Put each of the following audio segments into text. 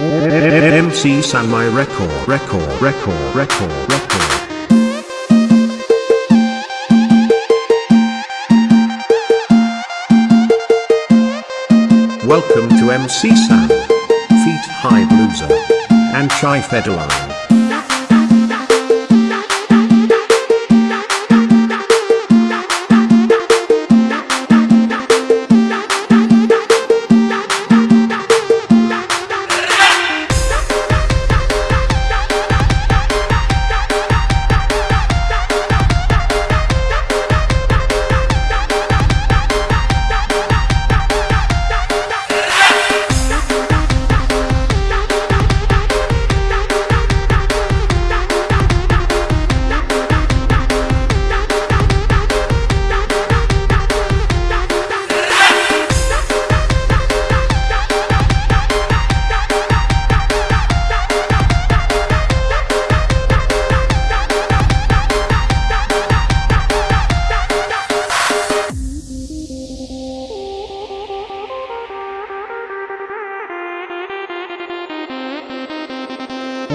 MC my record, record, record, record, record. Welcome to MC San, Feet High Blueser, and Chai Fedeline.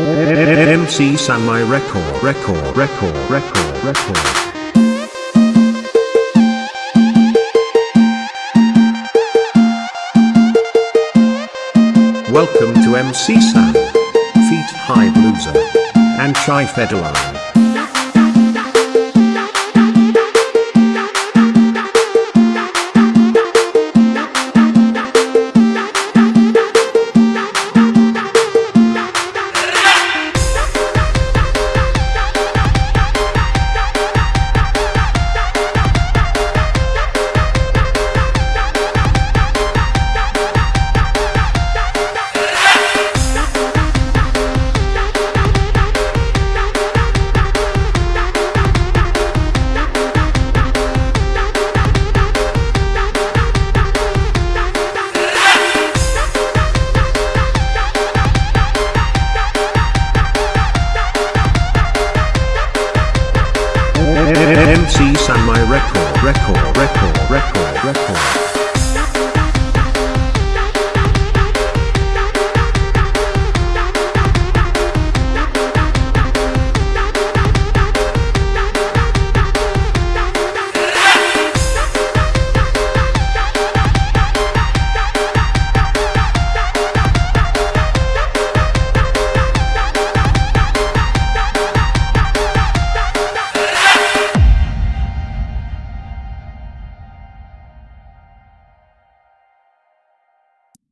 MC San my record, record, record, record, record. Welcome to MC Sam, Feet High Blueser, and Chai Fedeline. MC San my record, record, record, record, record.